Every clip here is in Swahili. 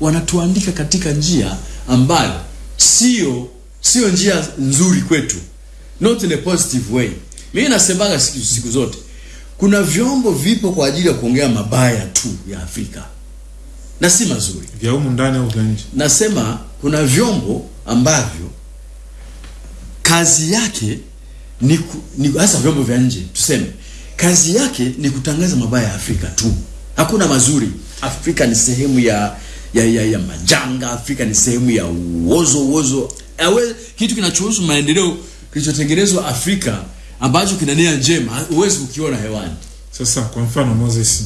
wanatuandika katika njia ambayo sio sio njia nzuri kwetu, not in a positive way. Mimi nasemaga siku, siku zote kuna vyombo vipo kwa ajili ya kuongea mabaya tu ya Afrika na si mazuri. vya humu ndani au vya nje Nasema kuna vyombo ambavyo kazi yake ni, ku, ni hasa vyombo vya nje tuseme, kazi yake ni kutangaza mabaya ya Afrika tu, hakuna mazuri. Afrika ni sehemu ya ya, ya, ya majanga. Afrika ni sehemu ya uozo uozo. Awe, kitu kinachohusu maendeleo kilichotengenezwa Afrika ambacho kinania njema huwezi kukiona hewani. sasa kwa mfano Moses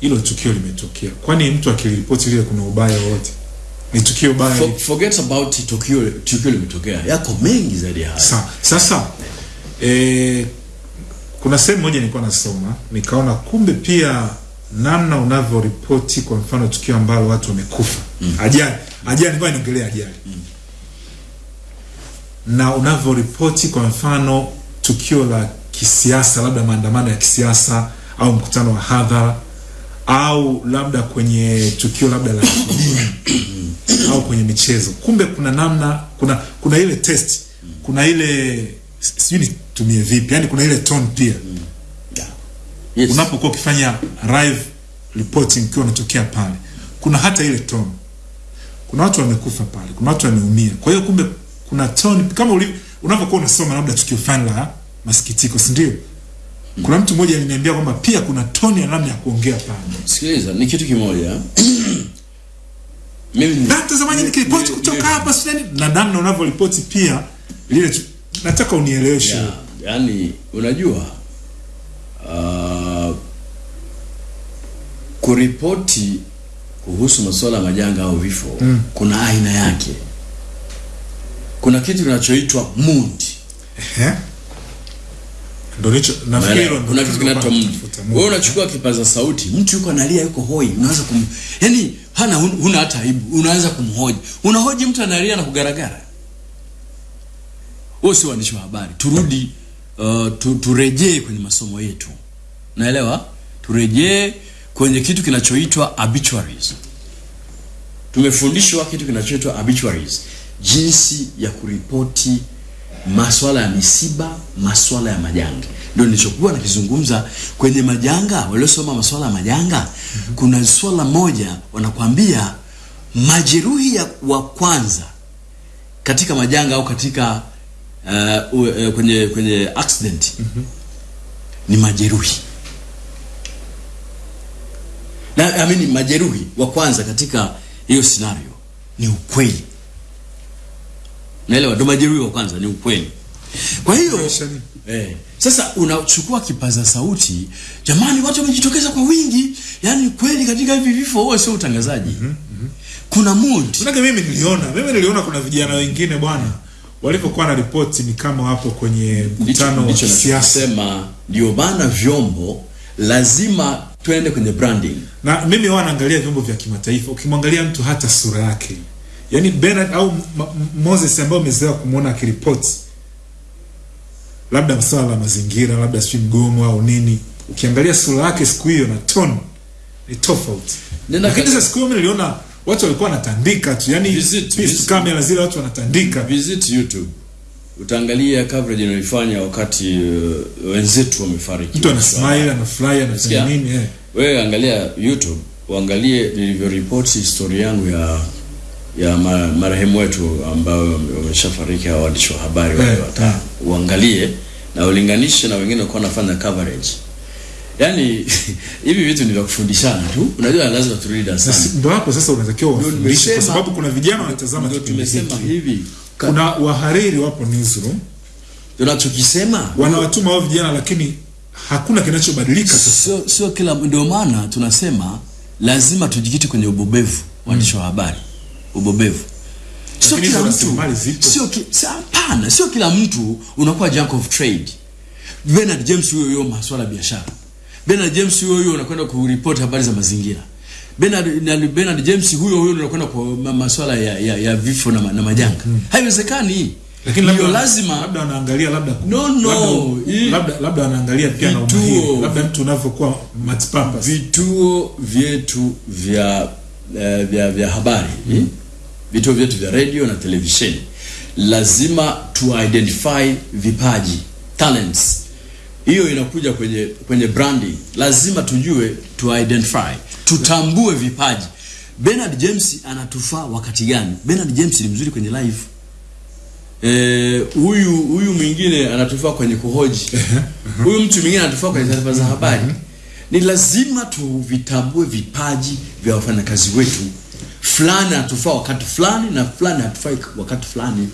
hilo tukio limetokea kwani mtu akiripoti lile kuna ubaya wote ni tukio baya For, forget about tukio tukio limetokea, yako mengi zaidi ya haya. Sa, sasa eh, kuna sehemu moja nilikuwa nasoma nikaona kumbe pia namna unavyoripoti kwa mfano tukio ambalo watu wamekufa. Mm. ajali. Ajali ngoja niongelee ajali. Mm. na unavyoripoti kwa mfano tukio la kisiasa labda maandamano ya kisiasa au mkutano wa hadhara au labda kwenye tukio labda la kidini au kwenye michezo. Kumbe kuna namna kuna kuna ile test kuna ile sijui nitumie vipi yani kuna ile tone pia Yes. unapokuwa ukifanya live reporting ukiwa unatokea pale kuna hata ile tone. Kuna watu wamekufa pale kuna watu wameumia. Kwa hiyo kumbe kuna tone kama unapokuwa unasoma labda tukio fulani la masikitiko si ndio? Kuna mtu mmoja aliniambia kwamba pia kuna tone ya namna ya kuongea pale. Sikiliza, ni kitu kimoja. Mimi mtazamaji nikiripoti ni- kutoka hapa sudani na namna unavyoripoti pia lile nataka unieleweshe. Yeah, yani unajua kuripoti kuhusu masuala ya majanga au vifo mm. kuna aina yake. Kuna kitu kinachoitwa mood. Ehe. Ndio hicho nafikiri kuna kitu kinaitwa mood. Wewe unachukua kipaza sauti, mtu yuko analia, yuko hoi, unaanza kum yani hana huna hata aibu, unaanza kumhoji. Unahoji mtu analia na kugaragara. Wewe si waandishi wa habari. Turudi uh, tu, turejee kwenye masomo yetu. Naelewa? Turejee kwenye kitu kinachoitwa obituaries. Tumefundishwa kitu kinachoitwa obituaries, jinsi ya kuripoti maswala ya misiba, maswala ya majanga. Ndio nilichokuwa nakizungumza kwenye majanga. Waliosoma maswala ya majanga, kuna swala moja wanakwambia majeruhi ya wa kwanza katika majanga au katika uh, uh, kwenye kwenye accident mm -hmm. ni majeruhi na I mean, majeruhi wa kwanza katika hiyo scenario ni ukweli. Naelewa, ndo majeruhi wa kwanza ni ukweli. Kwa hiyo eh, sasa unachukua kipaza sauti, jamani, watu wamejitokeza kwa wingi, yaani kweli katika hivi vifo, huo sio utangazaji. Kuna mood Unaka mimi niliona mimi niliona kuna vijana wengine bwana walivyokuwa na ripoti ni kama wapo kwenye mkutano wa siasa ndio maana vyombo lazima twende kwenye branding. na mimi huwa naangalia vyombo vya kimataifa. Ukimwangalia mtu hata sura yake. Yaani Bernard au Moses ambaye umezoea kumwona akiripoti labda masuala la mazingira labda sijui mgomo au nini ukiangalia sura yake siku hiyo na tone ni tofauti. Lakini sasa siku hiyo niliona watu walikuwa wanatandika tu. Yani Visit, visit. camera zile watu wanatandika. Visit YouTube utaangalia coverage inayoifanya wakati uh, wenzetu wamefariki. mtu ana smile anafurahi anafanya nini eh. Wewe angalia YouTube, uangalie nilivyoripoti historia yangu ya ya marehemu wetu ambao wameshafariki hao waandishi wa habari wale Eh, watano. Uangalie na ulinganishe na wengine walikuwa wanafanya coverage. Yaani hivi vitu ni vya kufundishana tu. Unajua lazima turudi read sana. darasani. ndo hapo sasa unatakiwa Ndio wafundishe kwa sababu kuna vijana wanatazama Ndio tumesema hivi. Kuna wahariri wapo newsroom. Tunachokisema wanawatuma wao vijana lakini hakuna kinachobadilika sio sio kila ndio maana tunasema lazima tujikite kwenye ubobevu waandishi wa habari. Ubobevu. Sio kila mtu. sio hapana sio kila mtu unakuwa jack of trade. Bernard James huyo huyo masuala ya biashara. Bernard James huyo huyo unakwenda kuripoti habari za mazingira Bernard, na Bernard James huyo huyo anakwenda kwa ma- masuala ya, ya, ya vifo na, na majanga. Mm. haiwezekani. Lakini labda lazima labda anaangalia labda No, no, labda, labda, anaangalia pia na umuhimu umahiri labda mtu unavyokuwa multipurpose vituo vyetu vya uh, vya, vya habari. Mm. vituo vyetu vya radio na televisheni. Lazima tu identify vipaji talents hiyo inakuja kwenye kwenye branding. Lazima tujue tu identify. Tutambue vipaji. Bernard James anatufaa wakati gani? Bernard James ni mzuri kwenye live. Eh, huyu huyu mwingine anatufaa kwenye kuhoji. Huyu mtu mwingine anatufaa kwenye taarifa za habari. Ni lazima tuvitambue vipaji vya wafanyakazi wetu. Fulani anatufaa wakati fulani na fulani hatufai wakati fulani